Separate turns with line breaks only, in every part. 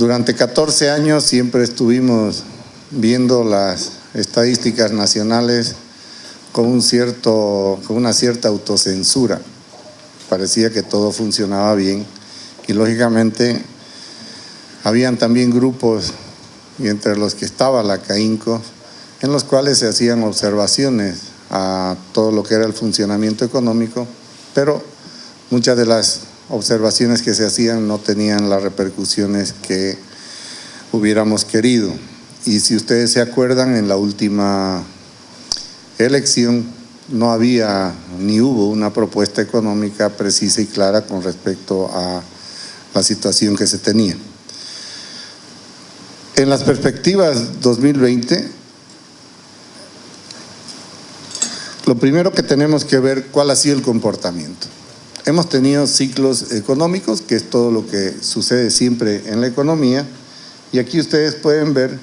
Durante 14 años siempre estuvimos viendo las estadísticas nacionales con, un cierto, con una cierta autocensura. Parecía que todo funcionaba bien y lógicamente habían también grupos, y entre los que estaba la CAINCO, en los cuales se hacían observaciones a todo lo que era el funcionamiento económico, pero muchas de las observaciones que se hacían no tenían las repercusiones que hubiéramos querido. Y si ustedes se acuerdan, en la última elección no había ni hubo una propuesta económica precisa y clara con respecto a la situación que se tenía. En las perspectivas 2020, lo primero que tenemos que ver cuál ha sido el comportamiento. Hemos tenido ciclos económicos, que es todo lo que sucede siempre en la economía, y aquí ustedes pueden ver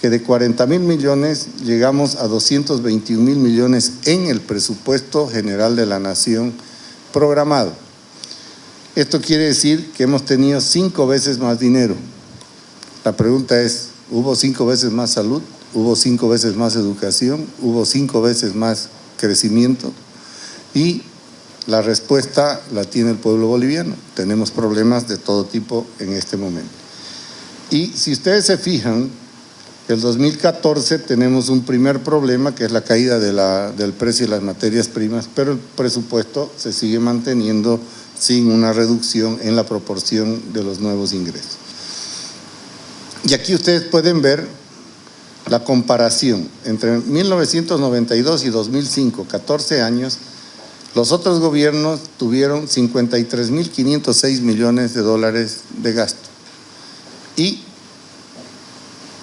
que de 40 mil millones llegamos a 221 mil millones en el presupuesto general de la nación programado. Esto quiere decir que hemos tenido cinco veces más dinero. La pregunta es, ¿hubo cinco veces más salud? ¿Hubo cinco veces más educación? ¿Hubo cinco veces más crecimiento? Y la respuesta la tiene el pueblo boliviano. Tenemos problemas de todo tipo en este momento. Y si ustedes se fijan, el 2014 tenemos un primer problema que es la caída del precio de las materias primas, pero el presupuesto se sigue manteniendo sin una reducción en la proporción de los nuevos ingresos. Y aquí ustedes pueden ver la comparación entre 1992 y 2005, 14 años, los otros gobiernos tuvieron 53.506 millones de dólares de gasto. Y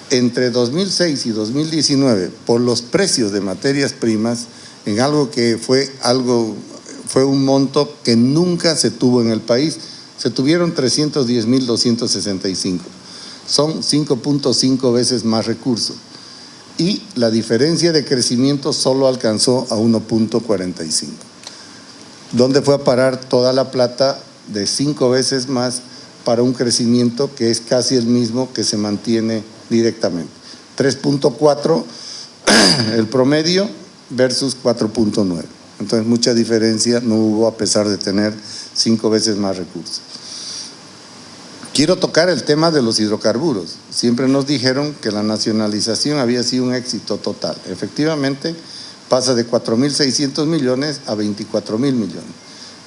entre 2006 y 2019, por los precios de materias primas, en algo que fue algo fue un monto que nunca se tuvo en el país. Se tuvieron 310.265. Son 5.5 veces más recursos. Y la diferencia de crecimiento solo alcanzó a 1.45. ¿Dónde fue a parar toda la plata de cinco veces más para un crecimiento que es casi el mismo que se mantiene directamente? 3.4 el promedio versus 4.9. Entonces mucha diferencia no hubo a pesar de tener cinco veces más recursos. Quiero tocar el tema de los hidrocarburos. Siempre nos dijeron que la nacionalización había sido un éxito total. Efectivamente, pasa de 4.600 millones a 24.000 millones.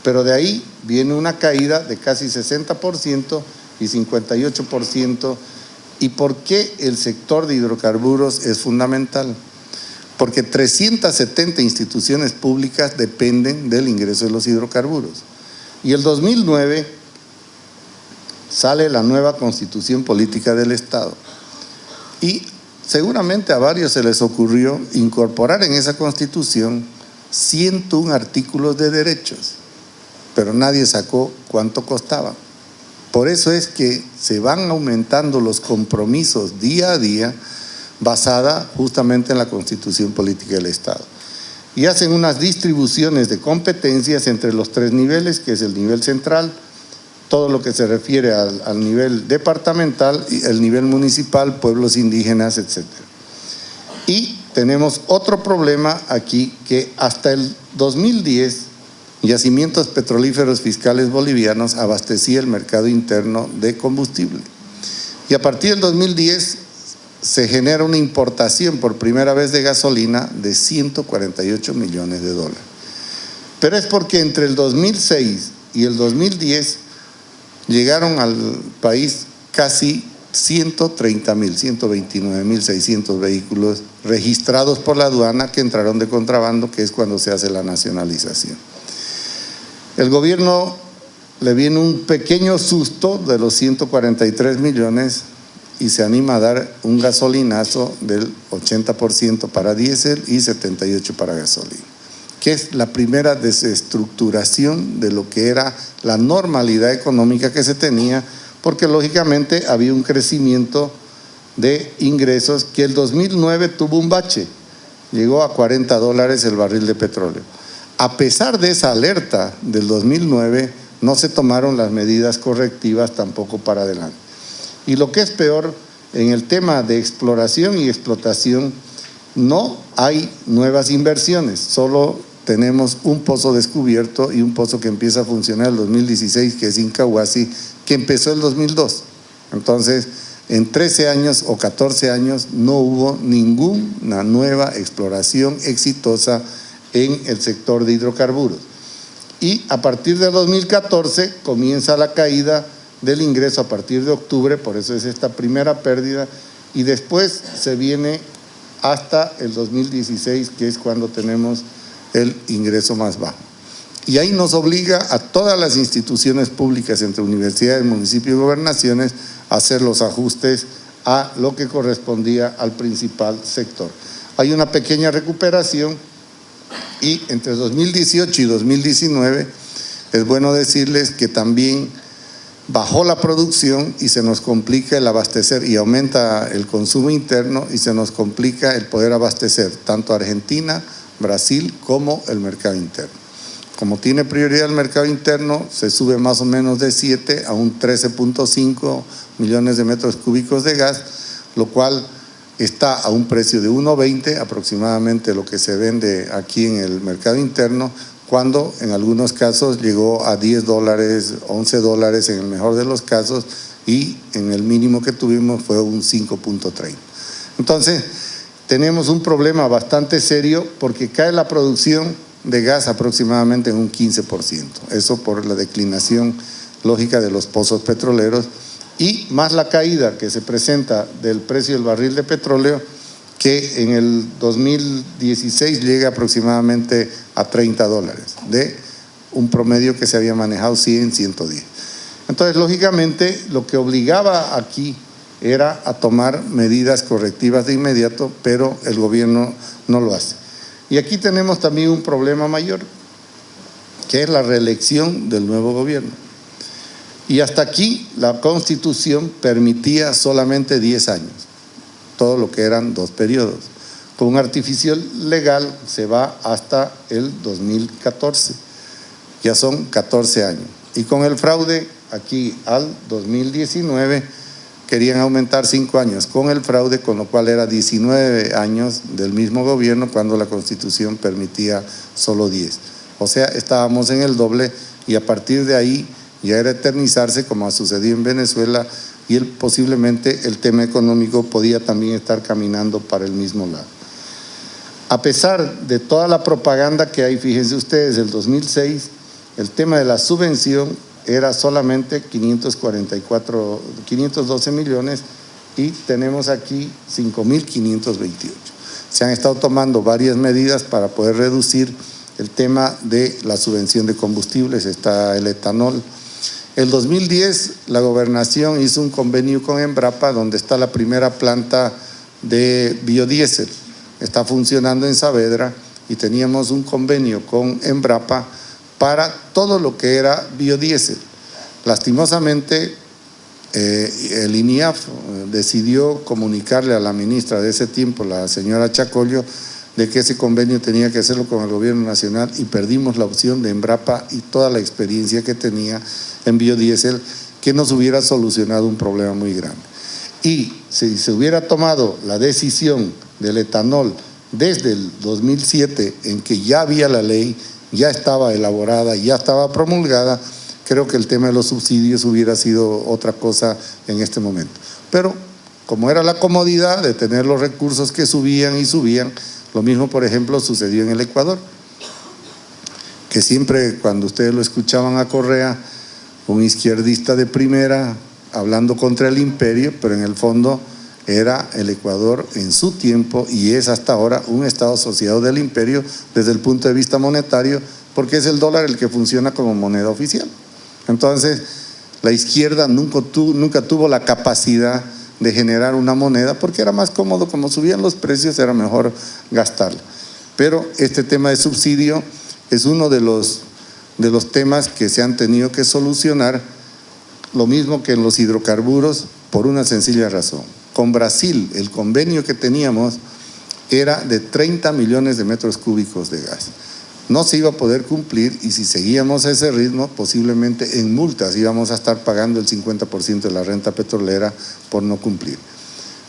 Pero de ahí viene una caída de casi 60% y 58%. ¿Y por qué el sector de hidrocarburos es fundamental? porque 370 instituciones públicas dependen del ingreso de los hidrocarburos. Y el 2009 sale la nueva constitución política del Estado. Y seguramente a varios se les ocurrió incorporar en esa constitución 101 artículos de derechos, pero nadie sacó cuánto costaba. Por eso es que se van aumentando los compromisos día a día basada justamente en la constitución política del Estado. Y hacen unas distribuciones de competencias entre los tres niveles, que es el nivel central, todo lo que se refiere al, nivel departamental, el nivel municipal, pueblos indígenas, etc. Y tenemos otro problema aquí, que hasta el 2010, Yacimientos Petrolíferos Fiscales Bolivianos abastecía el mercado interno de combustible. Y a partir del 2010 se genera una importación por primera vez de gasolina de 148 millones de dólares. Pero es porque entre el 2006 y el 2010 llegaron al país casi 130 mil, 129 mil 600 vehículos registrados por la aduana que entraron de contrabando, que es cuando se hace la nacionalización. El gobierno le viene un pequeño susto de los 143 millones y se anima a dar un gasolinazo del 80% para diésel y 78% para gasolina, que es la primera desestructuración de lo que era la normalidad económica que se tenía, porque lógicamente había un crecimiento de ingresos que el 2009 tuvo un bache, llegó a 40 dólares el barril de petróleo. A pesar de esa alerta del 2009, no se tomaron las medidas correctivas tampoco para adelante. Y lo que es peor, en el tema de exploración y explotación, no hay nuevas inversiones, solo tenemos un pozo descubierto y un pozo que empieza a funcionar el 2016, que es Incahuasi, que empezó el 2002. Entonces, en 13 años o 14 años no hubo ninguna nueva exploración exitosa en el sector de hidrocarburos. Y a partir de 2014 comienza la caída del ingreso a partir de octubre, por eso es esta primera pérdida, y después se viene hasta el 2016, que es cuando tenemos el ingreso más bajo. Y ahí nos obliga a todas las instituciones públicas, entre universidades, municipios y gobernaciones, a hacer los ajustes a lo que correspondía al principal sector. Hay una pequeña recuperación y entre 2018 y 2019 es bueno decirles que también bajó la producción y se nos complica el abastecer y aumenta el consumo interno y se nos complica el poder abastecer tanto Argentina, Brasil como el mercado interno. Como tiene prioridad el mercado interno, se sube más o menos de 7 a un 13.5 millones de metros cúbicos de gas, lo cual está a un precio de 1.20 aproximadamente lo que se vende aquí en el mercado interno, cuando en algunos casos llegó a 10 dólares, 11 dólares en el mejor de los casos y en el mínimo que tuvimos fue un 5.30. Entonces, tenemos un problema bastante serio porque cae la producción de gas aproximadamente en un 15%, eso por la declinación lógica de los pozos petroleros y más la caída que se presenta del precio del barril de petróleo que en el 2016 llega aproximadamente a 30 dólares, de un promedio que se había manejado 100, 110. Entonces, lógicamente, lo que obligaba aquí era a tomar medidas correctivas de inmediato, pero el gobierno no lo hace. Y aquí tenemos también un problema mayor, que es la reelección del nuevo gobierno. Y hasta aquí la Constitución permitía solamente 10 años todo lo que eran dos periodos. Con un artificial legal se va hasta el 2014, ya son 14 años. Y con el fraude, aquí al 2019, querían aumentar 5 años con el fraude, con lo cual era 19 años del mismo gobierno cuando la Constitución permitía solo 10. O sea, estábamos en el doble y a partir de ahí ya era eternizarse como ha sucedido en Venezuela y el, posiblemente el tema económico podía también estar caminando para el mismo lado. A pesar de toda la propaganda que hay, fíjense ustedes, el 2006, el tema de la subvención era solamente 544, 512 millones y tenemos aquí 5.528. Se han estado tomando varias medidas para poder reducir el tema de la subvención de combustibles, está el etanol, el 2010 la gobernación hizo un convenio con Embrapa donde está la primera planta de biodiesel. Está funcionando en Saavedra y teníamos un convenio con Embrapa para todo lo que era biodiesel. Lastimosamente, eh, el INIAF decidió comunicarle a la ministra de ese tiempo, la señora Chacollo, de que ese convenio tenía que hacerlo con el gobierno nacional y perdimos la opción de Embrapa y toda la experiencia que tenía en biodiesel que nos hubiera solucionado un problema muy grande. Y si se hubiera tomado la decisión del etanol desde el 2007 en que ya había la ley, ya estaba elaborada, ya estaba promulgada, creo que el tema de los subsidios hubiera sido otra cosa en este momento. Pero como era la comodidad de tener los recursos que subían y subían, lo mismo, por ejemplo, sucedió en el Ecuador, que siempre cuando ustedes lo escuchaban a Correa, un izquierdista de primera hablando contra el imperio, pero en el fondo era el Ecuador en su tiempo y es hasta ahora un Estado asociado del imperio desde el punto de vista monetario, porque es el dólar el que funciona como moneda oficial. Entonces, la izquierda nunca tuvo, nunca tuvo la capacidad de generar una moneda porque era más cómodo, como subían los precios era mejor gastarla. Pero este tema de subsidio es uno de los, de los temas que se han tenido que solucionar, lo mismo que en los hidrocarburos, por una sencilla razón. Con Brasil, el convenio que teníamos era de 30 millones de metros cúbicos de gas. no se iba a poder cumplir y si seguíamos ese ritmo, posiblemente en multas íbamos a estar pagando el 50% de la renta petrolera por no cumplir.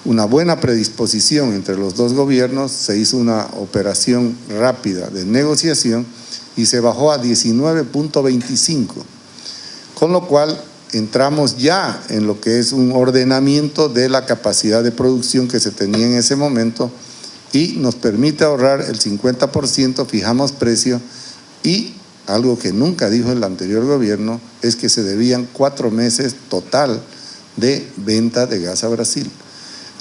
Una buena predisposición entre los dos gobiernos, se hizo una operación rápida de negociación y se bajó a 19.25, con lo cual entramos ya en lo que es un ordenamiento de la capacidad de producción que se tenía en ese momento y nos permite ahorrar el 50%, fijamos precio y algo que nunca dijo el anterior gobierno es que se debían cuatro meses total de venta de gas a Brasil.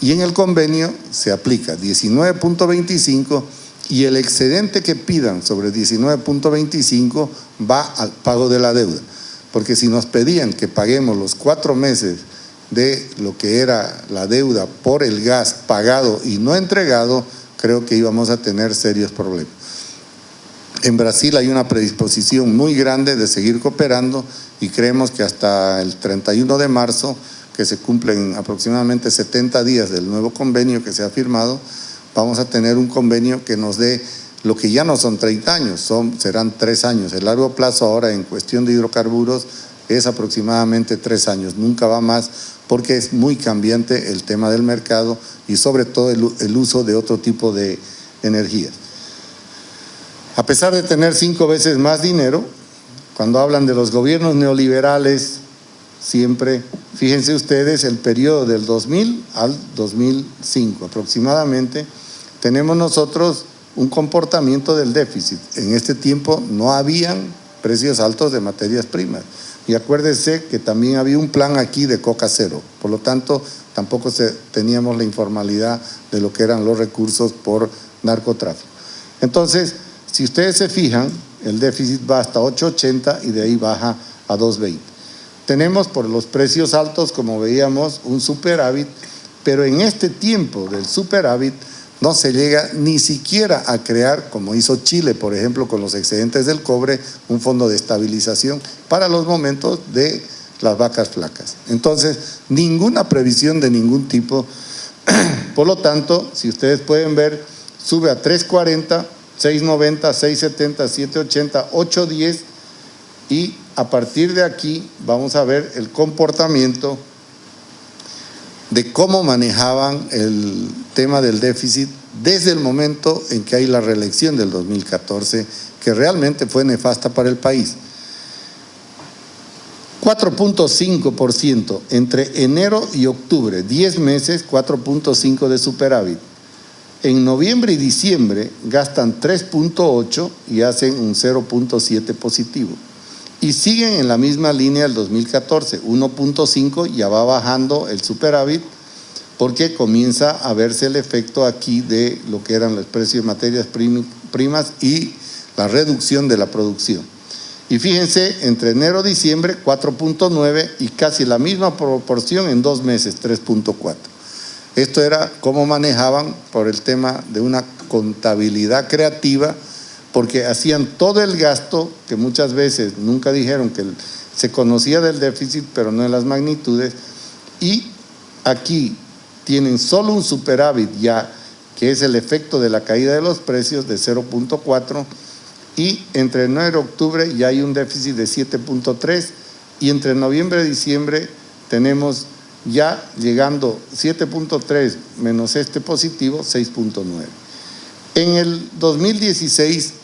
Y en el convenio se aplica 19.25 y el excedente que pidan sobre 19.25 va al pago de la deuda. Porque si nos pedían que paguemos los cuatro meses de lo que era la deuda por el gas pagado y no entregado, creo que íbamos a tener serios problemas. En Brasil hay una predisposición muy grande de seguir cooperando y creemos que hasta el 31 de marzo, que se cumplen aproximadamente 70 días del nuevo convenio que se ha firmado, vamos a tener un convenio que nos dé lo que ya no son 30 años, son, serán 3 años. El largo plazo ahora en cuestión de hidrocarburos es aproximadamente 3 años, nunca va más porque es muy cambiante el tema del mercado y sobre todo el, uso de otro tipo de energías. A pesar de tener cinco veces más dinero, cuando hablan de los gobiernos neoliberales, siempre, fíjense ustedes, el periodo del 2000 al 2005 aproximadamente, tenemos nosotros un comportamiento del déficit. En este tiempo no habían precios altos de materias primas. Y acuérdese que también había un plan aquí de coca cero, por lo tanto tampoco teníamos la informalidad de lo que eran los recursos por narcotráfico. Entonces, si ustedes se fijan, el déficit va hasta 8.80 y de ahí baja a 2.20. Tenemos por los precios altos, como veíamos, un superávit, pero en este tiempo del superávit no se llega ni siquiera a crear, como hizo Chile, por ejemplo, con los excedentes del cobre, un fondo de estabilización para los momentos de las vacas flacas. Entonces, ninguna previsión de ningún tipo. Por lo tanto, si ustedes pueden ver, sube a 340, 690, 670, 780, 810 y a partir de aquí vamos a ver el comportamiento de cómo manejaban el tema del déficit desde el momento en que hay la reelección del 2014, que realmente fue nefasta para el país. 4.5% entre enero y octubre, 10 meses, 4.5 de superávit. En noviembre y diciembre gastan 3.8 y hacen un 0.7 positivo. Y siguen en la misma línea del 2014, 1.5 ya va bajando el superávit porque comienza a verse el efecto aquí de lo que eran los precios de materias primas y la reducción de la producción. Y fíjense, entre enero y diciembre 4.9 y casi la misma proporción en dos meses, 3.4. Esto era cómo manejaban por el tema de una contabilidad creativa porque hacían todo el gasto, que muchas veces nunca dijeron que se conocía del déficit, pero no en las magnitudes, y aquí tienen solo un superávit ya, que es el efecto de la caída de los precios de 0.4, y entre enero y octubre ya hay un déficit de 7.3, y entre noviembre y diciembre tenemos ya llegando 7.3 menos este positivo, 6.9. En el 2016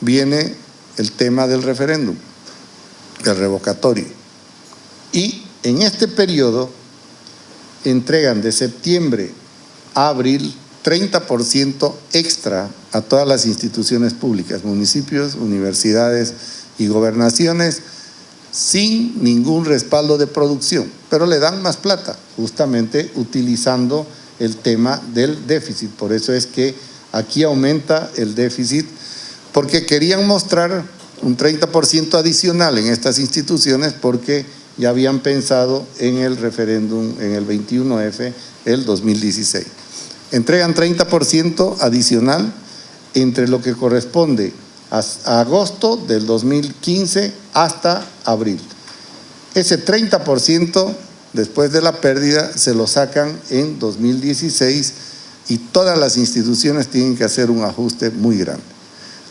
viene el tema del referéndum, el revocatorio. Y en este periodo entregan de septiembre a abril 30% extra a todas las instituciones públicas, municipios, universidades y gobernaciones, sin ningún respaldo de producción, pero le dan más plata, justamente utilizando el tema del déficit. Por eso es que aquí aumenta el déficit porque querían mostrar un 30% adicional en estas instituciones porque ya habían pensado en el referéndum en el 21F el 2016. Entregan 30% adicional entre lo que corresponde a, agosto del 2015 hasta abril. Ese 30% después de la pérdida se lo sacan en 2016 y todas las instituciones tienen que hacer un ajuste muy grande.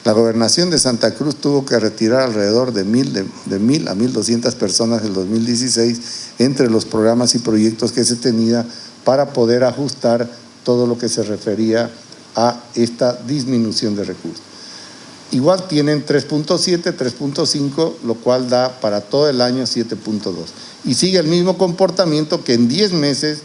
La gobernación de Santa Cruz tuvo que retirar alrededor de mil, de, mil a mil doscientas personas en el 2016 entre los programas y proyectos que se tenía para poder ajustar todo lo que se refería a esta disminución de recursos. Igual tienen 3.7, 3.5, lo cual da para todo el año 7.2. Y sigue el mismo comportamiento que en 10 meses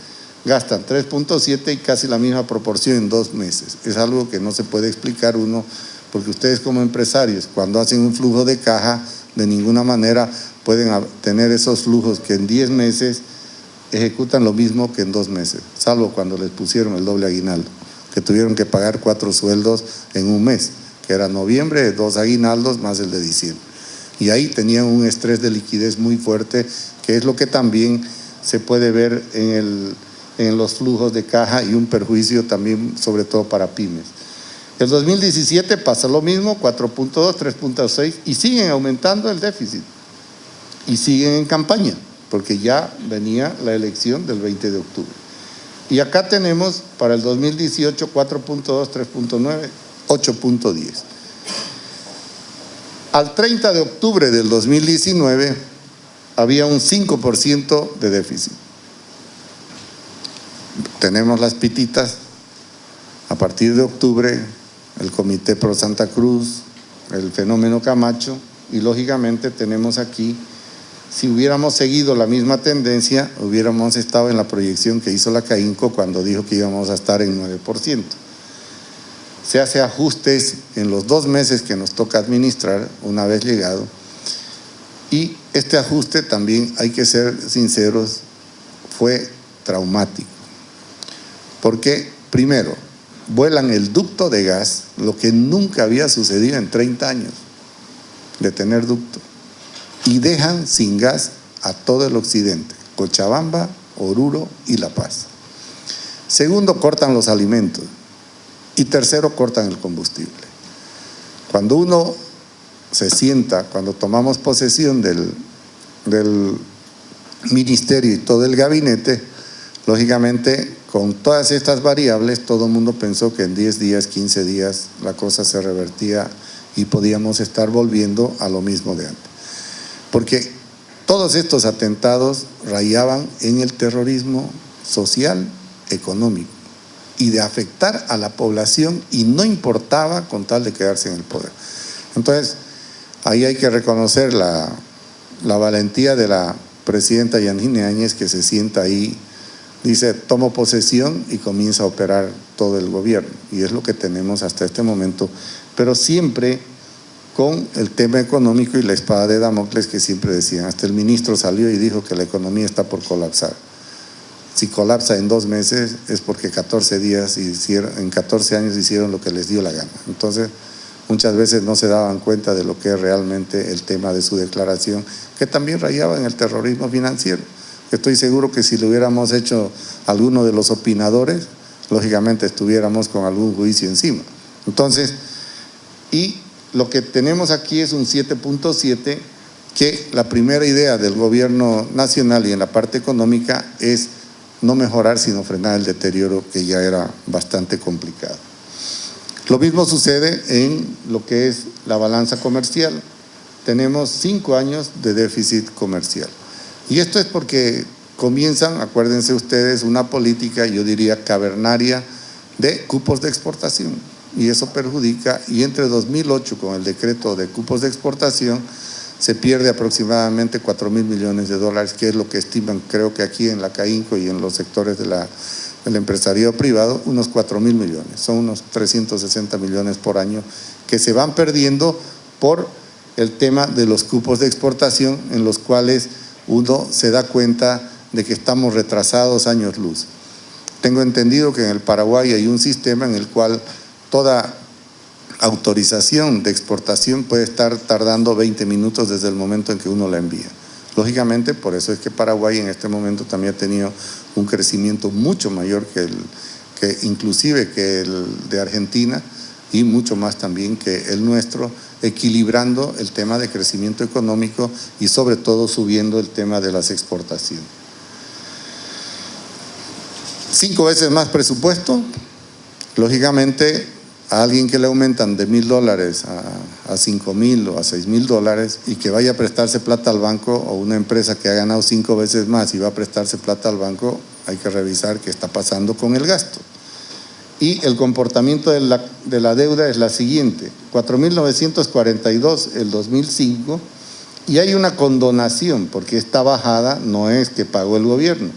gastan 3.7 y casi la misma proporción en dos meses. Es algo que no se puede explicar uno porque ustedes como empresarios, cuando hacen un flujo de caja, de ninguna manera pueden tener esos flujos que en 10 meses ejecutan lo mismo que en dos meses, salvo cuando les pusieron el doble aguinaldo, que tuvieron que pagar cuatro sueldos en un mes, que era noviembre, dos aguinaldos más el de diciembre. Y ahí tenían un estrés de liquidez muy fuerte, que es lo que también se puede ver en, en los flujos de caja y un perjuicio también, sobre todo para pymes. El 2017 pasa lo mismo, 4.2, 3.6 y siguen aumentando el déficit y siguen en campaña porque ya venía la elección del 20 de octubre. Y acá tenemos para el 2018 4.2, 3.9, 8.10. Al 30 de octubre del 2019 había un 5% de déficit. Tenemos las pititas. A partir de octubre el Comité Pro Santa Cruz, el fenómeno Camacho, y lógicamente tenemos aquí, si hubiéramos seguido la misma tendencia, hubiéramos estado en la proyección que hizo la CAINCO cuando dijo que íbamos a estar en 9%. Se hace ajustes en los dos meses que nos toca administrar, una vez llegado, y este ajuste también, hay que ser sinceros, fue traumático. Porque, primero, vuelan el ducto de gas, lo que nunca había sucedido en 30 años de tener ducto, y dejan sin gas a todo el occidente, Cochabamba, Oruro y La Paz. Segundo, cortan los alimentos. Y tercero, cortan el combustible. Cuando uno se sienta, cuando tomamos posesión del, del ministerio y todo el gabinete, lógicamente con todas estas variables, todo el mundo pensó que en 10 días, 15 días, la cosa se revertía y podíamos estar volviendo a lo mismo de antes. Porque todos estos atentados rayaban en el terrorismo social, económico y de afectar a la población y no importaba con tal de quedarse en el poder. Entonces, ahí hay que reconocer la, valentía de la presidenta Yanine Áñez que se sienta ahí dice, tomo posesión y comienza a operar todo el gobierno. Y es lo que tenemos hasta este momento, pero siempre con el tema económico y la espada de Damocles que siempre decían. Hasta el ministro salió y dijo que la economía está por colapsar. Si colapsa en dos meses es porque 14 días hicieron, en 14 años hicieron lo que les dio la gana. Entonces, muchas veces no se daban cuenta de lo que es realmente el tema de su declaración, que también rayaba en el terrorismo financiero. Estoy seguro que si lo hubiéramos hecho alguno de los opinadores, lógicamente estuviéramos con algún juicio encima. Entonces, y lo que tenemos aquí es un 7.7 que la primera idea del gobierno nacional y en la parte económica es no mejorar sino frenar el deterioro que ya era bastante complicado. Lo mismo sucede en lo que es la balanza comercial. Tenemos cinco años de déficit comercial. Y esto es porque comienzan, acuérdense ustedes, una política, yo diría, cavernaria de cupos de exportación. Y eso perjudica, y entre 2008 con el decreto de cupos de exportación, se pierde aproximadamente 4 mil millones de dólares, que es lo que estiman, creo que aquí en la CAINCO y en los sectores de la, del empresariado privado, unos 4 mil millones. Son unos 360 millones por año que se van perdiendo por el tema de los cupos de exportación en los cuales uno se da cuenta de que estamos retrasados años luz. Tengo entendido que en el Paraguay hay un sistema en el cual toda autorización de exportación puede estar tardando 20 minutos desde el momento en que uno la envía. Lógicamente, por eso es que Paraguay en este momento también ha tenido un crecimiento mucho mayor que, el, inclusive que el de Argentina y mucho más también que el nuestro, equilibrando el tema de crecimiento económico y sobre todo subiendo el tema de las exportaciones. Cinco veces más presupuesto, lógicamente a alguien que le aumentan de mil dólares a, a cinco mil o a seis mil dólares y que vaya a prestarse plata al banco o una empresa que ha ganado cinco veces más y va a prestarse plata al banco, hay que revisar qué está pasando con el gasto. Y el comportamiento de la, de la deuda es la siguiente, 4.942 el 2005 y hay una condonación porque esta bajada no es que pagó el gobierno,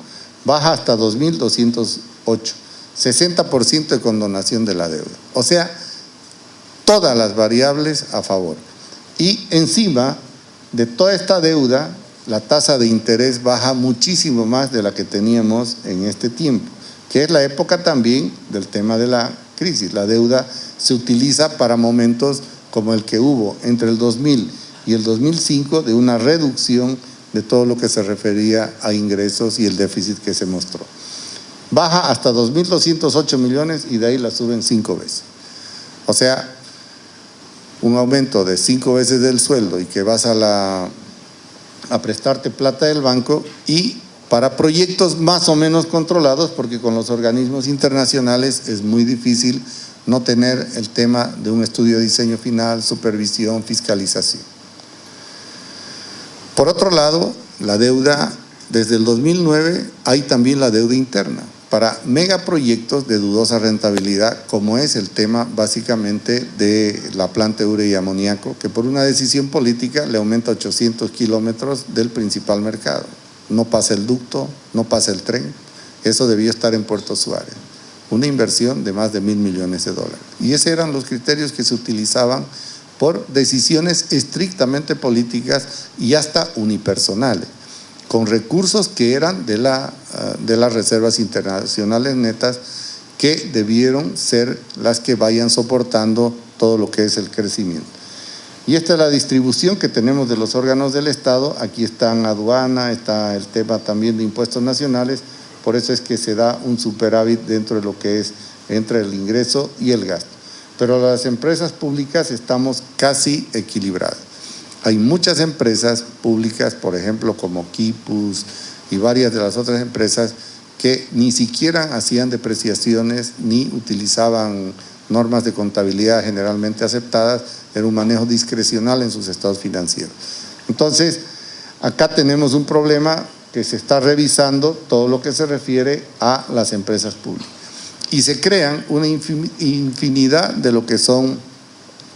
baja hasta 2.208. 60% de condonación de la deuda. O sea, todas las variables a favor. Y encima de toda esta deuda, la tasa de interés baja muchísimo más de la que teníamos en este tiempo, que es la época también del tema de la crisis. La deuda se utiliza para momentos como el que hubo entre el 2000 y el 2005 de una reducción de todo lo que se refería a ingresos y el déficit que se mostró baja hasta 2.208 millones y de ahí la suben cinco veces. O sea, un aumento de cinco veces del sueldo y que vas a, la, a prestarte plata del banco y para proyectos más o menos controlados, porque con los organismos internacionales es muy difícil no tener el tema de un estudio de diseño final, supervisión, fiscalización. Por otro lado, la deuda, desde el 2009 hay también la deuda interna para megaproyectos de dudosa rentabilidad, como es el tema básicamente de la planta de urea y amoníaco, que por una decisión política le aumenta 800 kilómetros del principal mercado. No pasa el ducto, no pasa el tren, eso debió estar en Puerto Suárez. Una inversión de más de mil millones de dólares. Y esos eran los criterios que se utilizaban por decisiones estrictamente políticas y hasta unipersonales con recursos que eran de, la, ah, de las reservas internacionales netas que debieron ser las que vayan soportando todo lo que es el crecimiento. Y esta es la distribución que tenemos de los órganos del Estado. Aquí está en aduana, está el tema también de impuestos nacionales. Por eso es que se da un superávit dentro de lo que es entre el ingreso y el gasto. Pero las empresas públicas estamos casi equilibradas. Hay muchas empresas públicas, por ejemplo, como Kipus y varias de las otras empresas que ni siquiera hacían depreciaciones ni utilizaban normas de contabilidad generalmente aceptadas, un manejo discrecional en sus estados financieros. Entonces, acá tenemos un problema que se está revisando todo lo que se refiere a las empresas públicas. Y se crean una infinidad de lo que son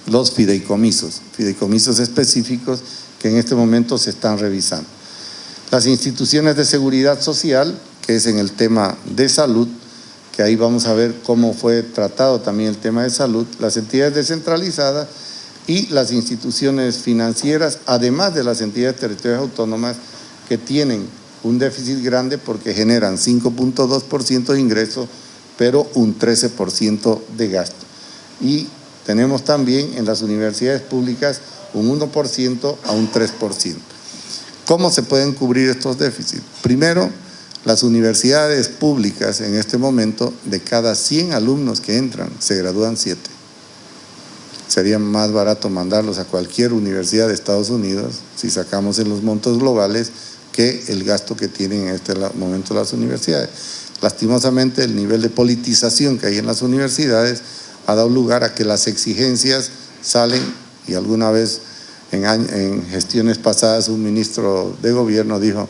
los fideicomisos, fideicomisos específicos que en este momento se están revisando. Las instituciones de seguridad social, que es en el tema de salud, que ahí vamos a ver cómo fue tratado también el tema de salud, las entidades descentralizadas y las instituciones financieras, además de las entidades territoriales autónomas que tienen un déficit grande porque generan 5.2% de ingresos, pero un 13% de gasto. Y tenemos también en las universidades públicas un 1% a un 3%. ¿Cómo se pueden cubrir estos déficits? Primero, las universidades públicas en este momento, de cada 100 alumnos que entran, se gradúan 7. Sería más barato mandarlos a cualquier universidad de Estados Unidos, si sacamos en los montos globales, que el gasto que tienen en este momento las universidades. Lastimosamente, el nivel de politización que hay en las universidades ha dado lugar a que las exigencias salen, y alguna vez en, gestiones pasadas un ministro de gobierno dijo,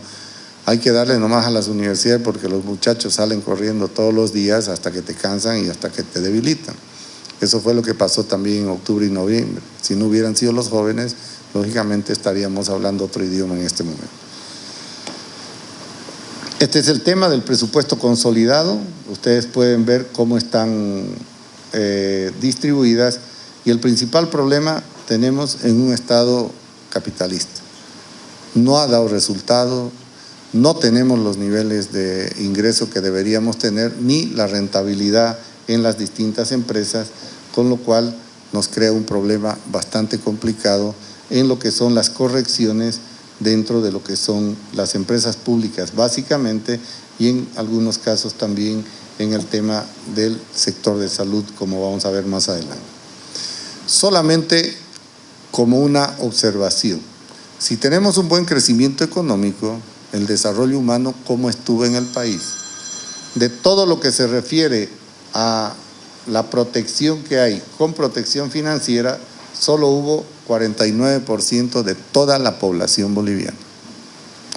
hay que darle nomás a las universidades porque los muchachos salen corriendo todos los días hasta que te cansan y hasta que te debilitan. Eso fue lo que pasó también en octubre y noviembre. Si no hubieran sido los jóvenes, lógicamente estaríamos hablando otro idioma en este momento. Este es el tema del presupuesto consolidado. Ustedes pueden ver cómo están eh, distribuidas y el principal problema tenemos en un Estado capitalista. No ha dado resultado, no tenemos los niveles de ingreso que deberíamos tener, ni la rentabilidad en las distintas empresas, con lo cual nos crea un problema bastante complicado en lo que son las correcciones dentro de lo que son las empresas públicas básicamente y en algunos casos también en el tema del sector de salud, como vamos a ver más adelante. Solamente como una observación, si tenemos un buen crecimiento económico, el desarrollo humano, ¿cómo estuvo en el país? De todo lo que se refiere a la protección que hay con protección financiera, solo hubo 49% de toda la población boliviana.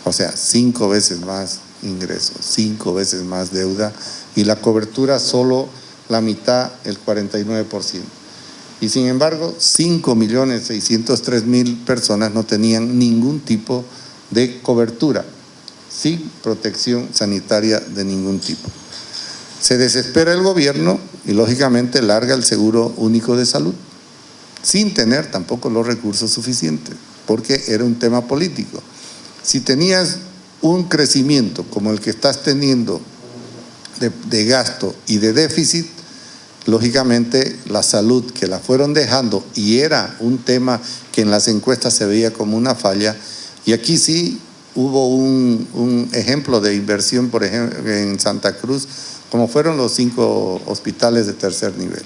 O sea, cinco veces más ingresos, cinco veces más deuda y la cobertura solo la mitad, el 49%. Y sin embargo, 5.603.000 personas no tenían ningún tipo de cobertura, sin protección sanitaria de ningún tipo. Se desespera el gobierno y lógicamente larga el seguro único de salud, sin tener tampoco los recursos suficientes, porque era un tema político. Si tenías un crecimiento como el que estás teniendo de, gasto y de déficit, lógicamente la salud que la fueron dejando y era un tema que en las encuestas se veía como una falla y aquí sí hubo un, ejemplo de inversión por ejemplo en Santa Cruz como fueron los cinco hospitales de tercer nivel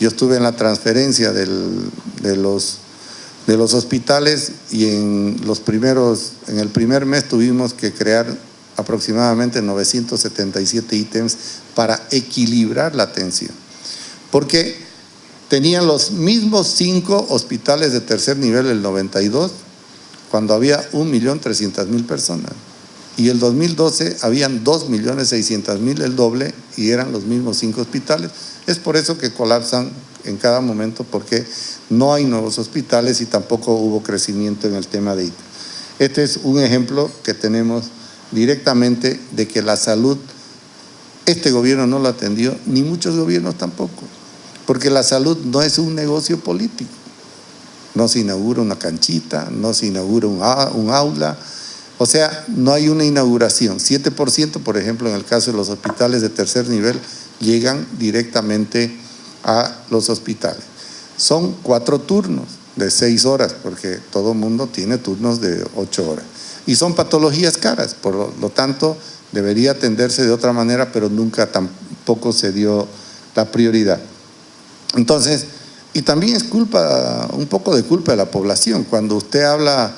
yo estuve en la transferencia de, los, de los hospitales y en los primeros en el primer mes tuvimos que crear aproximadamente 977 ítems para equilibrar la atención porque tenían los mismos cinco hospitales de tercer nivel el 92, cuando había 1.300.000 personas. Y el 2012 habían 2.600.000, el doble, y eran los mismos cinco hospitales. Es por eso que colapsan en cada momento, porque no hay nuevos hospitales y tampoco hubo crecimiento en el tema de IT. Este es un ejemplo que tenemos directamente de que la salud, este gobierno no lo atendió, ni muchos gobiernos tampoco porque la salud no es un negocio político. No se inaugura una canchita, no se inaugura un, aula, o sea, no hay una inauguración. 7%, por ejemplo, en el caso de los hospitales de tercer nivel, llegan directamente a los hospitales. Son cuatro turnos de seis horas, porque todo mundo tiene turnos de ocho horas. Y son patologías caras, por lo tanto, debería atenderse de otra manera, pero nunca tampoco se dio la prioridad. Entonces, y también es culpa, un poco de culpa de la población. Cuando usted habla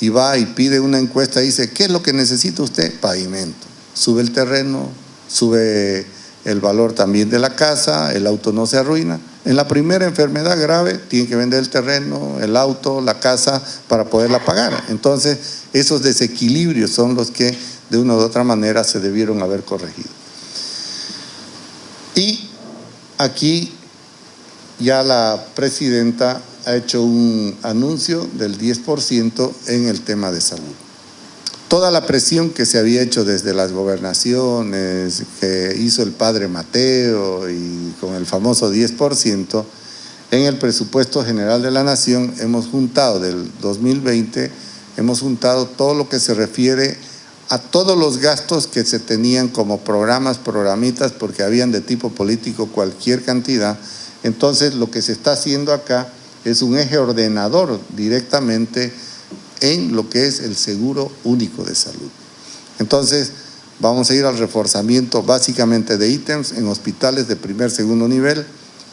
y va y pide una encuesta y dice, ¿qué es lo que necesita usted? Pavimento. Sube el terreno, sube el valor también de la casa, el auto no se arruina. En la primera enfermedad grave tiene que vender el terreno, el auto, la casa para poderla pagar. Entonces, esos desequilibrios son los que de una u otra manera se debieron haber corregido. Y aquí ya la presidenta ha hecho un anuncio del 10% en el tema de salud. Toda la presión que se había hecho desde las gobernaciones, que hizo el padre Mateo y con el famoso 10%, en el presupuesto general de la Nación hemos juntado del 2020, hemos juntado todo lo que se refiere a todos los gastos que se tenían como programas, programitas, porque habían de tipo político cualquier cantidad, entonces lo que se está haciendo acá es un eje ordenador directamente en lo que es el seguro único de salud. Entonces vamos a ir al reforzamiento básicamente de ítems en hospitales de primer, segundo nivel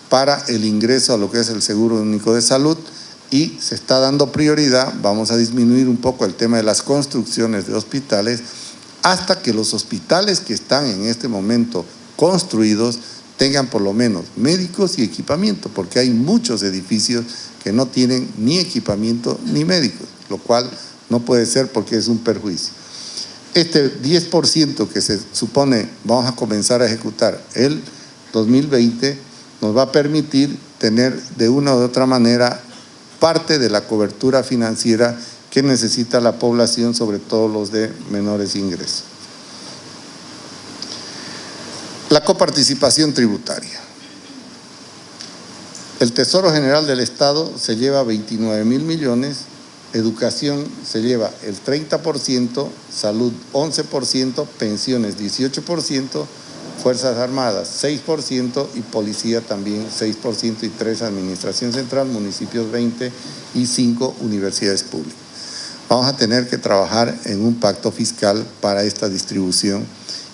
para el ingreso a lo que es el seguro único de salud y se está dando prioridad, vamos a disminuir un poco el tema de las construcciones de hospitales hasta que los hospitales que están en este momento construidos tengan por lo menos médicos y equipamiento, porque hay muchos edificios que no tienen ni equipamiento ni médicos, lo cual no puede ser porque es un perjuicio. Este 10% que se supone vamos a comenzar a ejecutar el 2020 nos va a permitir tener de una u otra manera parte de la cobertura financiera que necesita la población, sobre todo los de menores ingresos. La coparticipación tributaria. El Tesoro General del Estado se lleva 29 mil millones, educación se lleva el 30%, salud 11%, pensiones 18%, Fuerzas Armadas 6% y policía también 6% y 3 Administración Central, municipios 20 y 5 universidades públicas. Vamos a tener que trabajar en un pacto fiscal para esta distribución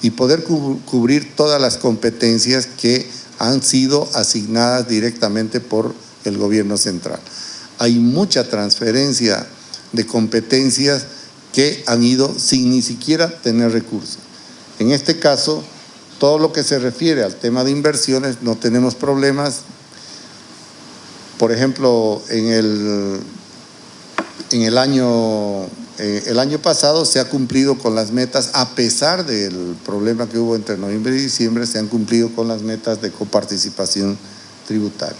y poder cubrir todas las competencias que han sido asignadas directamente por el gobierno central. Hay mucha transferencia de competencias que han ido sin ni siquiera tener recursos. En este caso, todo lo que se refiere al tema de inversiones no tenemos problemas. Por ejemplo, en el, en el año eh, el año pasado se ha cumplido con las metas, a pesar del problema que hubo entre noviembre y diciembre, se han cumplido con las metas de coparticipación tributaria.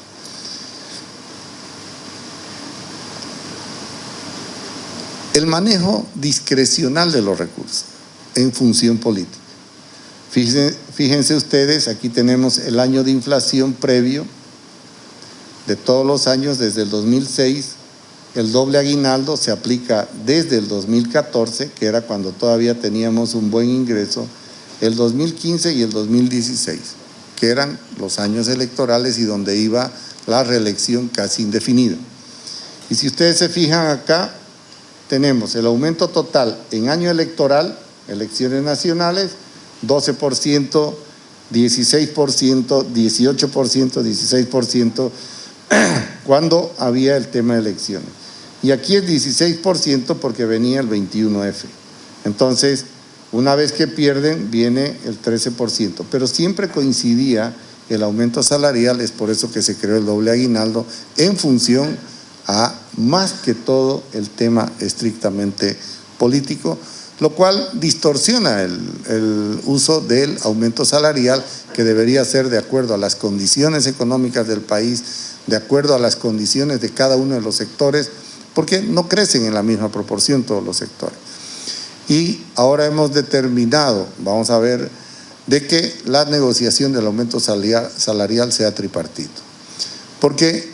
El manejo discrecional de los recursos en función política. Fíjense, fíjense ustedes, aquí tenemos el año de inflación previo de todos los años desde el 2006 el doble aguinaldo se aplica desde el 2014, que era cuando todavía teníamos un buen ingreso, el 2015 y el 2016, que eran los años electorales y donde iba la reelección casi indefinida. Y si ustedes se fijan acá, tenemos el aumento total en año electoral, elecciones nacionales, 12%, 16%, 18%, 16%, cuando había el tema de elecciones. Y aquí es 16% porque venía el 21F. Entonces, una vez que pierden, viene el 13%. Pero siempre coincidía el aumento salarial, es por eso que se creó el doble aguinaldo, en función a más que todo el tema estrictamente político, lo cual distorsiona el, el, uso del aumento salarial que debería ser de acuerdo a las condiciones económicas del país, de acuerdo a las condiciones de cada uno de los sectores, porque no crecen en la misma proporción todos los sectores. Y ahora hemos determinado, vamos a ver, de que la negociación del aumento salarial sea tripartito. Porque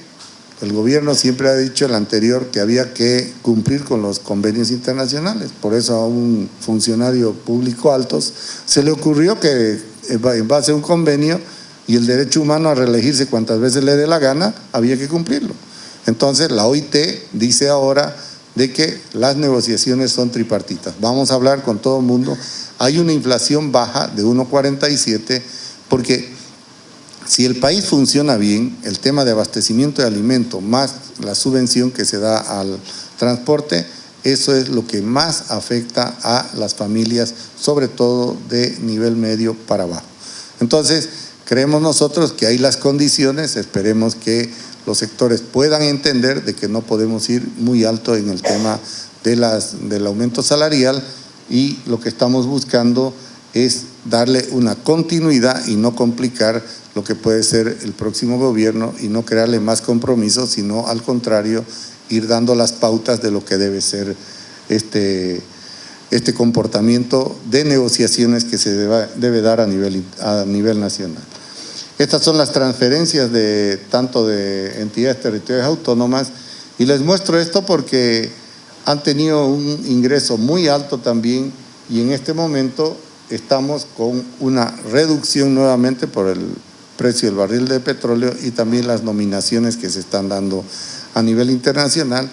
el gobierno siempre ha dicho el anterior que había que cumplir con los convenios internacionales. Por eso a un funcionario público alto se le ocurrió que en base a un convenio y el derecho humano a reelegirse cuantas veces le dé la gana, había que cumplirlo. Entonces la OIT dice ahora de que las negociaciones son tripartitas. Vamos a hablar con todo el mundo. Hay una inflación baja de 1,47 porque si el país funciona bien, el tema de abastecimiento de alimentos más la subvención que se da al transporte, eso es lo que más afecta a las familias, sobre todo de nivel medio para abajo. Entonces, creemos nosotros que hay las condiciones, esperemos que los sectores puedan entender de que no podemos ir muy alto en el tema de las, del aumento salarial y lo que estamos buscando es darle una continuidad y no complicar lo que puede ser el próximo gobierno y no crearle más compromisos, sino al contrario, ir dando las pautas de lo que debe ser este, este comportamiento de negociaciones que se debe dar a nivel, a nivel nacional. Estas son las transferencias de tanto de entidades territoriales autónomas. Y les muestro esto porque han tenido un ingreso muy alto también y en este momento estamos con una reducción nuevamente por el precio del barril de petróleo y también las nominaciones que se están dando a nivel internacional.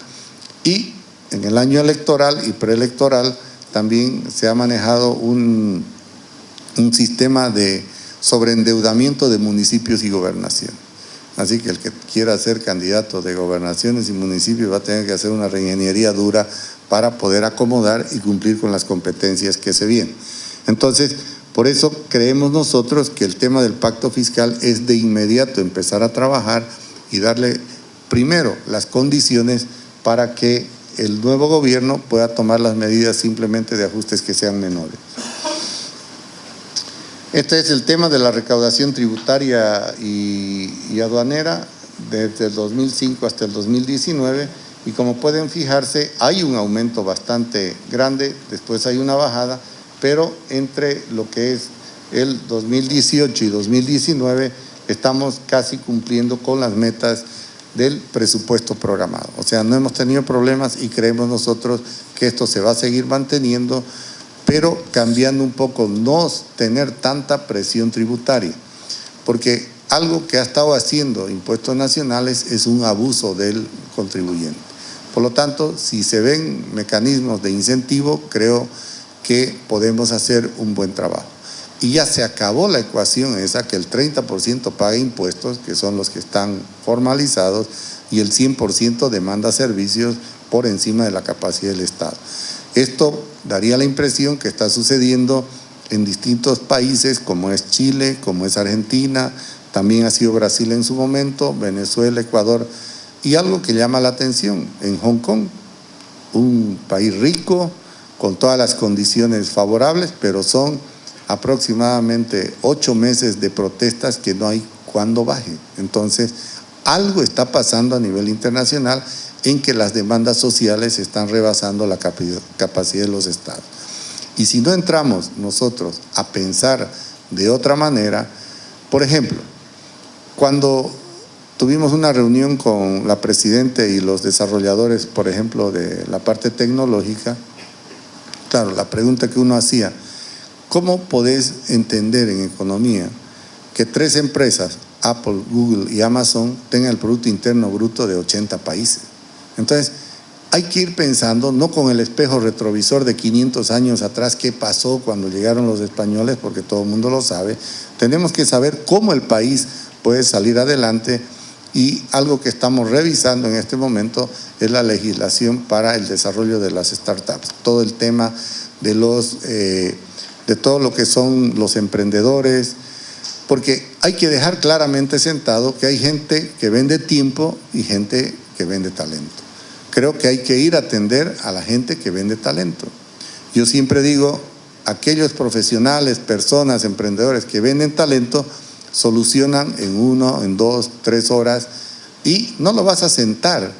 Y en el año electoral y preelectoral también se ha manejado un, un sistema de sobre endeudamiento de municipios y gobernación. Así que el que quiera ser candidato de gobernaciones y municipios va a tener que hacer una reingeniería dura para poder acomodar y cumplir con las competencias que se vienen. Entonces, por eso creemos nosotros que el tema del pacto fiscal es de inmediato empezar a trabajar y darle primero las condiciones para que el nuevo gobierno pueda tomar las medidas simplemente de ajustes que sean menores. Este es el tema de la recaudación tributaria y, aduanera desde el 2005 hasta el 2019 y como pueden fijarse hay un aumento bastante grande, después hay una bajada, pero entre lo que es el 2018 y 2019 estamos casi cumpliendo con las metas del presupuesto programado. O sea, no hemos tenido problemas y creemos nosotros que esto se va a seguir manteniendo pero cambiando un poco, no tener tanta presión tributaria, porque algo que ha estado haciendo impuestos nacionales es un abuso del contribuyente. Por lo tanto, si se ven mecanismos de incentivo, creo que podemos hacer un buen trabajo. Y ya se acabó la ecuación esa que el 30% paga impuestos, que son los que están formalizados, y el 100% demanda servicios por encima de la capacidad del Estado. Esto daría la impresión que está sucediendo en distintos países como es Chile, como es Argentina, también ha sido Brasil en su momento, Venezuela, Ecuador, y algo que llama la atención, en Hong Kong, un país rico, con todas las condiciones favorables, pero son aproximadamente ocho meses de protestas que no hay cuando baje. Entonces, algo está pasando a nivel internacional en que las demandas sociales están rebasando la capacidad de los estados. Y si no entramos nosotros a pensar de otra manera, por ejemplo, cuando tuvimos una reunión con la Presidenta y los desarrolladores, por ejemplo, de la parte tecnológica, claro, la pregunta que uno hacía, ¿cómo podés entender en economía que tres empresas, Apple, Google y Amazon, tengan el Producto Interno Bruto de 80 países? Entonces, hay que ir pensando, no con el espejo retrovisor de 500 años atrás, qué pasó cuando llegaron los españoles, porque todo el mundo lo sabe. Tenemos que saber cómo el país puede salir adelante y algo que estamos revisando en este momento es la legislación para el desarrollo de las startups. Todo el tema de, los, eh, de todo lo que son los emprendedores, porque hay que dejar claramente sentado que hay gente que vende tiempo y gente que vende talento creo que hay que ir a atender a la gente que vende talento. Yo siempre digo, aquellos profesionales, personas, emprendedores que venden talento, solucionan en uno, en dos, tres horas y no lo vas a sentar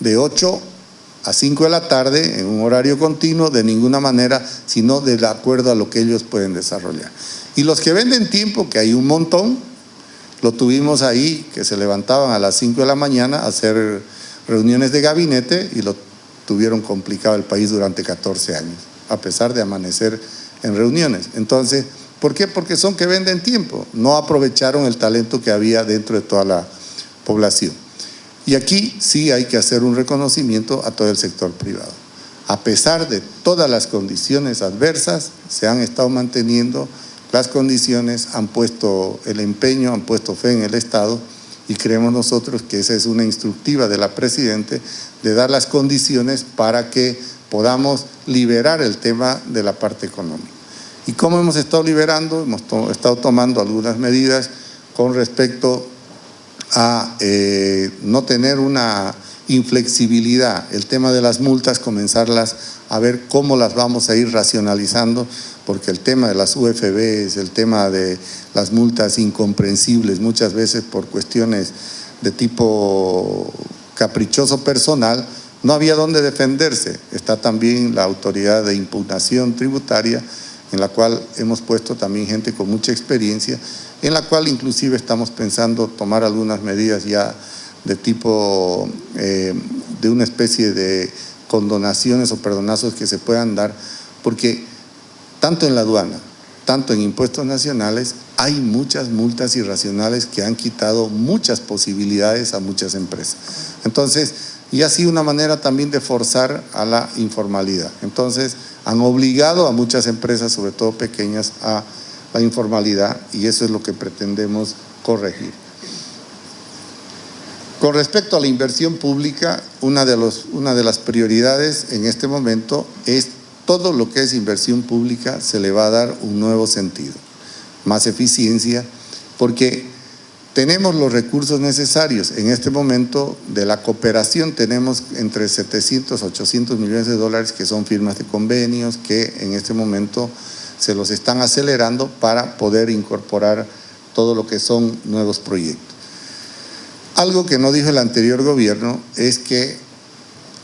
de 8 a 5 de la tarde en un horario continuo de ninguna manera, sino de acuerdo a lo que ellos pueden desarrollar. Y los que venden tiempo, que hay un montón, lo tuvimos ahí, que se levantaban a las 5 de la mañana a hacer reuniones de gabinete y lo tuvieron complicado el país durante 14 años, a pesar de amanecer en reuniones. Entonces, ¿por qué? Porque son que venden tiempo, no aprovecharon el talento que había dentro de toda la población. Y aquí sí hay que hacer un reconocimiento a todo el sector privado. A pesar de todas las condiciones adversas, se han estado manteniendo las condiciones, han puesto el empeño, han puesto fe en el Estado y creemos nosotros que esa es una instructiva de la Presidente de dar las condiciones para que podamos liberar el tema de la parte económica. ¿Y cómo hemos estado liberando? Hemos estado tomando algunas medidas con respecto a eh, no tener una inflexibilidad, el tema de las multas, comenzarlas a ver cómo las vamos a ir racionalizando porque el tema de las UFBs, el tema de las multas incomprensibles, muchas veces por cuestiones de tipo caprichoso personal, no había dónde defenderse. Está también la autoridad de impugnación tributaria, en la cual hemos puesto también gente con mucha experiencia, en la cual inclusive estamos pensando tomar algunas medidas ya de tipo, eh, de una especie de condonaciones o perdonazos que se puedan dar, porque tanto en la aduana, tanto en impuestos nacionales, hay muchas multas irracionales que han quitado muchas posibilidades a muchas empresas. Entonces, y sido una manera también de forzar a la informalidad. Entonces, han obligado a muchas empresas, sobre todo pequeñas, a la informalidad y eso es lo que pretendemos corregir. Con respecto a la inversión pública, una de, las prioridades en este momento es todo lo que es inversión pública se le va a dar un nuevo sentido, más eficiencia, porque tenemos los recursos necesarios. En este momento de la cooperación tenemos entre 700 a 800 millones de dólares que son firmas de convenios que en este momento se los están acelerando para poder incorporar todo lo que son nuevos proyectos. Algo que no dijo el anterior gobierno es que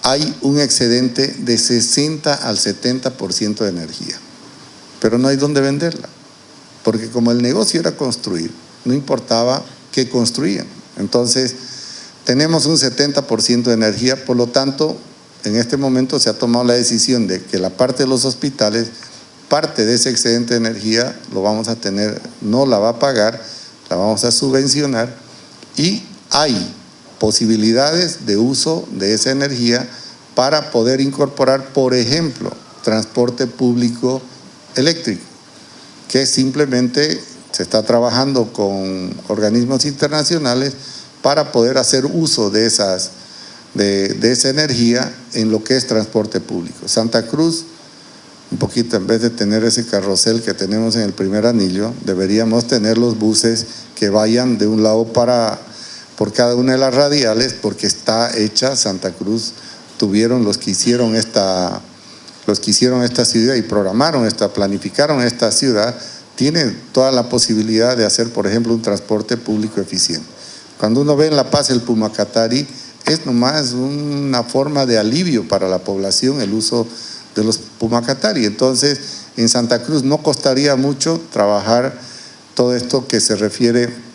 hay un excedente de 60 al 70% de energía, pero no hay dónde venderla, porque como el negocio era construir, no importaba qué construían. Entonces, tenemos un 70% de energía, por lo tanto, en este momento se ha tomado la decisión de que la parte de los hospitales, parte de ese excedente de energía lo vamos a tener, no la va a pagar, la vamos a subvencionar y hay posibilidades de uso de esa energía para poder incorporar, por ejemplo, transporte público eléctrico, que simplemente se está trabajando con organismos internacionales para poder hacer uso de, esas, de, esa energía en lo que es transporte público. Santa Cruz un poquito, en vez de tener ese carrusel que tenemos en el primer anillo, deberíamos tener los buses que vayan de un lado para, por cada una de las radiales, porque está hecha Santa Cruz, tuvieron los que hicieron esta, los que hicieron esta ciudad y programaron esta, planificaron esta ciudad, tienen toda la posibilidad de hacer, por ejemplo, un transporte público eficiente. Cuando uno ve en La Paz el Pumacatari, es nomás una forma de alivio para la población el uso de los Pumacatari. Entonces, en Santa Cruz no costaría mucho trabajar todo esto que se refiere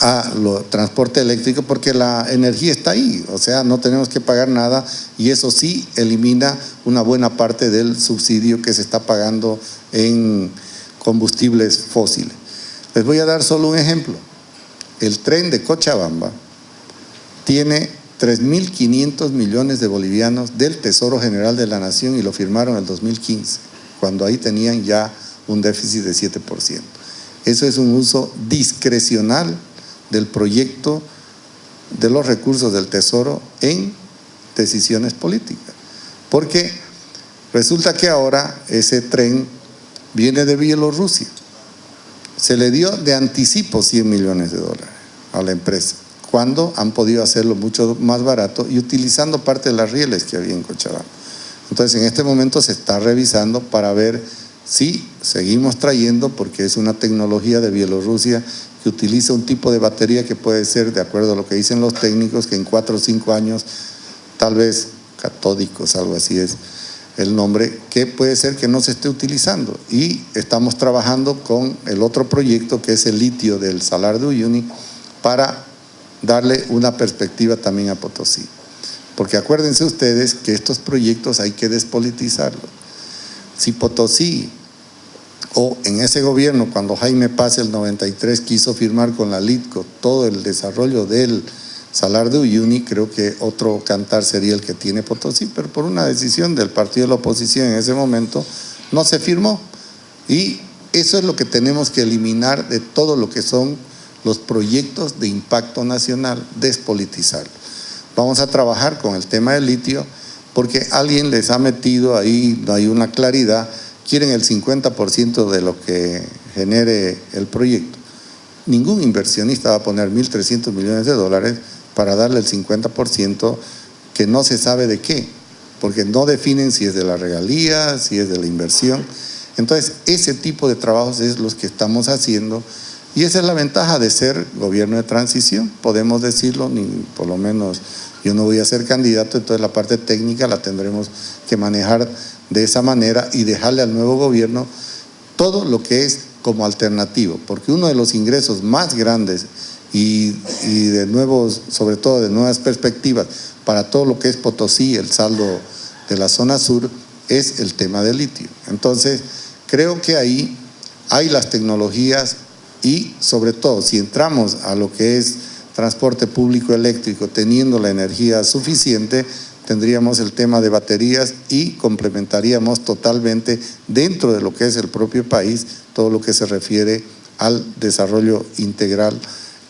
a lo transporte eléctrico porque la energía está ahí, o sea, no tenemos que pagar nada y eso sí elimina una buena parte del subsidio que se está pagando en combustibles fósiles. Les voy a dar solo un ejemplo. El tren de Cochabamba tiene 3.500 millones de bolivianos del Tesoro General de la Nación y lo firmaron en el 2015, cuando ahí tenían ya un déficit de 7%. Eso es un uso discrecional del proyecto de los recursos del Tesoro en decisiones políticas. Porque resulta que ahora ese tren viene de Bielorrusia. Se le dio de anticipo 100 millones de dólares a la empresa, cuando han podido hacerlo mucho más barato y utilizando parte de las rieles que había en Cochabamba. Entonces en este momento se está revisando para ver si seguimos trayendo, porque es una tecnología de Bielorrusia que utiliza un tipo de batería que puede ser, de acuerdo a lo que dicen los técnicos, que en cuatro o cinco años, tal vez catódicos, algo así es, el nombre, que puede ser que no se esté utilizando. Y estamos trabajando con el otro proyecto que es el litio del Salar de Uyuni para darle una perspectiva también a Potosí. Porque acuérdense ustedes que estos proyectos hay que despolitizarlos. Si Potosí o en ese gobierno cuando Jaime Paz el 93 quiso firmar con la LITCO todo el desarrollo del Salar de Uyuni, creo que otro cantar sería el que tiene Potosí, pero por una decisión del partido de la oposición en ese momento no se firmó. Y eso es lo que tenemos que eliminar de todo lo que son los proyectos de impacto nacional, despolitizar. Vamos a trabajar con el tema del litio porque alguien les ha metido ahí, no hay una claridad, quieren el 50% de lo que genere el proyecto. Ningún inversionista va a poner 1.300 millones de dólares para darle el 50% que no se sabe de qué, porque no definen si es de la regalía, si es de la inversión. Entonces, ese tipo de trabajos es los que estamos haciendo y esa es la ventaja de ser gobierno de transición, podemos decirlo, ni por lo menos yo no voy a ser candidato, entonces la parte técnica la tendremos que manejar de esa manera y dejarle al nuevo gobierno todo lo que es como alternativo, porque uno de los ingresos más grandes y, de nuevos, sobre todo de nuevas perspectivas para todo lo que es Potosí, el saldo de la zona sur, es el tema del litio. Entonces, creo que ahí hay las tecnologías y sobre todo si entramos a lo que es transporte público eléctrico teniendo la energía suficiente, tendríamos el tema de baterías y complementaríamos totalmente dentro de lo que es el propio país todo lo que se refiere al desarrollo integral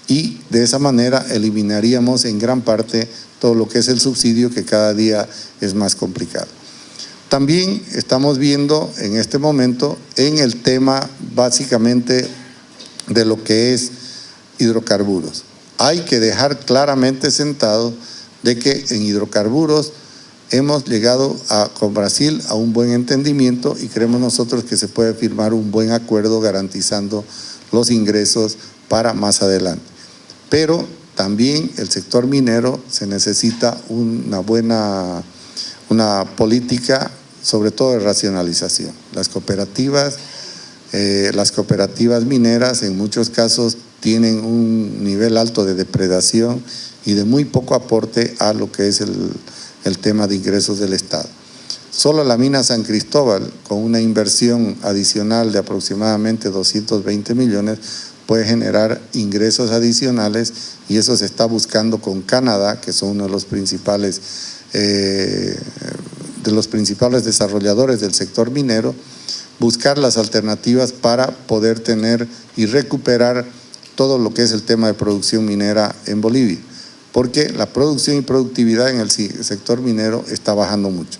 y de esa manera eliminaríamos en gran parte todo lo que es el subsidio que cada día es más complicado. También estamos viendo en este momento en el tema básicamente de lo que es hidrocarburos. Hay que dejar claramente sentado de que en hidrocarburos hemos llegado con Brasil a un buen entendimiento y creemos nosotros que se puede firmar un buen acuerdo garantizando los ingresos para más adelante pero también el sector minero se necesita una buena una política, sobre todo de racionalización. Las cooperativas, eh, las cooperativas mineras en muchos casos tienen un nivel alto de depredación y de muy poco aporte a lo que es el, el tema de ingresos del Estado. Solo la mina San Cristóbal, con una inversión adicional de aproximadamente 220 millones, puede generar ingresos adicionales y eso se está buscando con Canadá, que son uno de los principales, eh, de los principales desarrolladores del sector minero, buscar las alternativas para poder tener y recuperar todo lo que es el tema de producción minera en Bolivia, porque la producción y productividad en el sector minero está bajando mucho.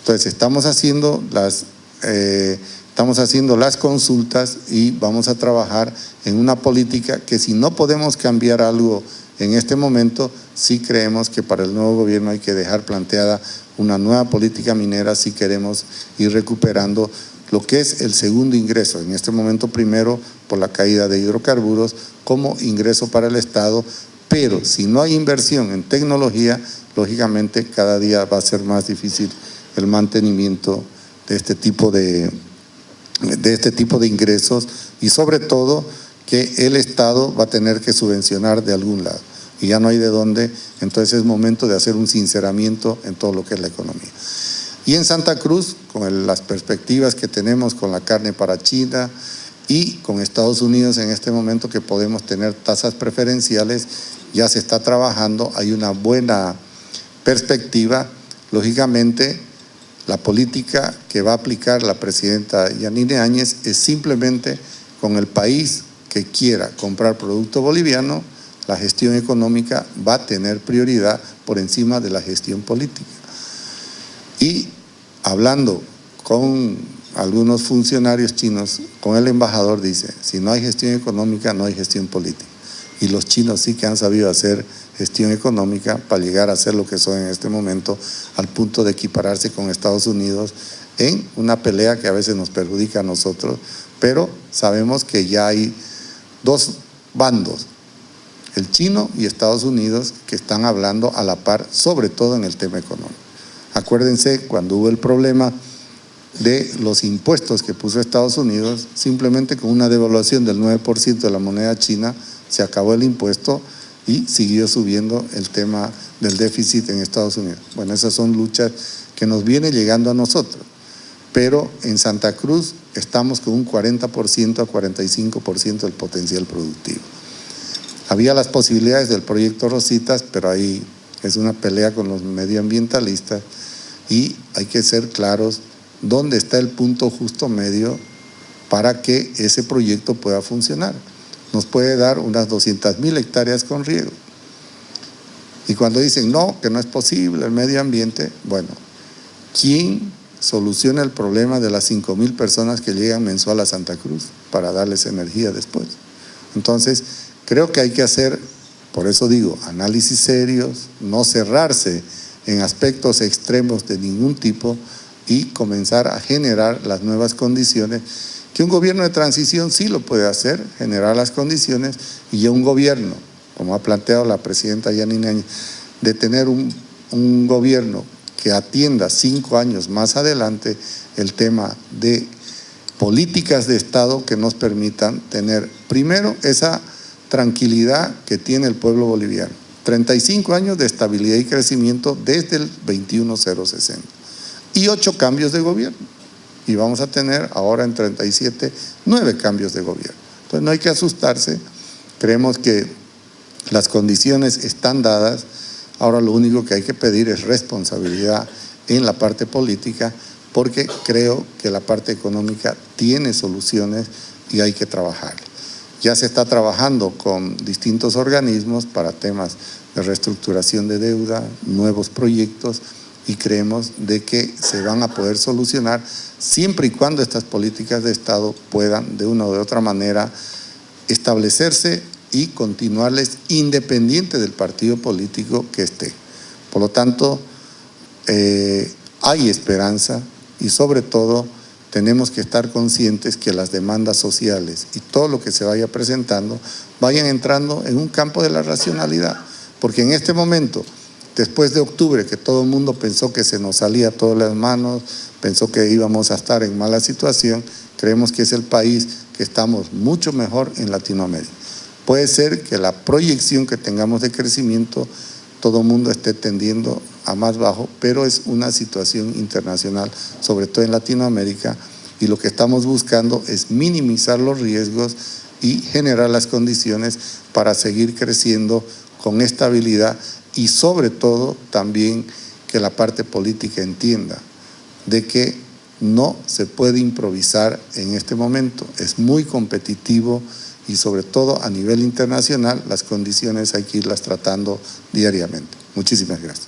Entonces estamos haciendo las eh, estamos haciendo las consultas y vamos a trabajar en una política que si no podemos cambiar algo en este momento, sí creemos que para el nuevo gobierno hay que dejar planteada una nueva política minera si queremos ir recuperando lo que es el segundo ingreso, en este momento primero por la caída de hidrocarburos como ingreso para el Estado, pero si no hay inversión en tecnología, lógicamente cada día va a ser más difícil el mantenimiento de este tipo de, de, este tipo de ingresos y sobre todo que el Estado va a tener que subvencionar de algún lado y ya no hay de dónde, entonces es momento de hacer un sinceramiento en todo lo que es la economía. Y en Santa Cruz, con las perspectivas que tenemos con la carne para China y con Estados Unidos en este momento que podemos tener tasas preferenciales, ya se está trabajando, hay una buena perspectiva. Lógicamente, la política que va a aplicar la presidenta Yanine Áñez es simplemente con el país que quiera comprar producto boliviano, la gestión económica va a tener prioridad por encima de la gestión política. Y hablando con algunos funcionarios chinos, con el embajador dice, si no hay gestión económica, no hay gestión política. Y los chinos sí que han sabido hacer gestión económica para llegar a ser lo que son en este momento, al punto de equipararse con Estados Unidos en una pelea que a veces nos perjudica a nosotros, pero sabemos que ya hay dos bandos, el chino y Estados Unidos, que están hablando a la par, sobre todo en el tema económico. Acuérdense cuando hubo el problema de los impuestos que puso Estados Unidos, simplemente con una devaluación del 9% de la moneda china, se acabó el impuesto y siguió subiendo el tema del déficit en Estados Unidos. Bueno, esas son luchas que nos viene llegando a nosotros, pero en Santa Cruz estamos con un 40% a 45% del potencial productivo. Había las posibilidades del proyecto Rositas, pero ahí es una pelea con los medioambientalistas y hay que ser claros dónde está el punto justo medio para que ese proyecto pueda funcionar. Nos puede dar unas 200 mil hectáreas con riego. Y cuando dicen no, que no es posible el medio ambiente, bueno, ¿quién soluciona el problema de las 5 mil personas que llegan mensual a Santa Cruz para darles energía después? Entonces, Creo que hay que hacer, por eso digo, análisis serios, no cerrarse en aspectos extremos de ningún tipo y comenzar a generar las nuevas condiciones que un gobierno de transición sí lo puede hacer, generar las condiciones y un gobierno, como ha planteado la presidenta Yanina, de tener un, un gobierno que atienda cinco años más adelante el tema de políticas de Estado que nos permitan tener primero esa tranquilidad que tiene el pueblo boliviano. 35 años de estabilidad y crecimiento desde el 21060 y ocho cambios de gobierno. Y vamos a tener ahora en 37 nueve cambios de gobierno. Entonces no hay que asustarse, creemos que las condiciones están dadas, ahora lo único que hay que pedir es responsabilidad en la parte política porque creo que la parte económica tiene soluciones y hay que trabajar. Ya se está trabajando con distintos organismos para temas de reestructuración de deuda, nuevos proyectos y creemos de que se van a poder solucionar siempre y cuando estas políticas de Estado puedan de una u otra manera establecerse y continuarles independiente del partido político que esté. Por lo tanto, eh, hay esperanza y sobre todo tenemos que estar conscientes que las demandas sociales y todo lo que se vaya presentando vayan entrando en un campo de la racionalidad. Porque en este momento, después de octubre, que todo el mundo pensó que se nos salía todas las manos, pensó que íbamos a estar en mala situación, creemos que es el país que estamos mucho mejor en Latinoamérica. Puede ser que la proyección que tengamos de crecimiento, todo el mundo esté tendiendo a más bajo, pero es una situación internacional, sobre todo en Latinoamérica, y lo que estamos buscando es minimizar los riesgos y generar las condiciones para seguir creciendo con estabilidad y sobre todo también que la parte política entienda de que no se puede improvisar en este momento, es muy competitivo y sobre todo a nivel internacional las condiciones hay que irlas tratando diariamente. Muchísimas gracias.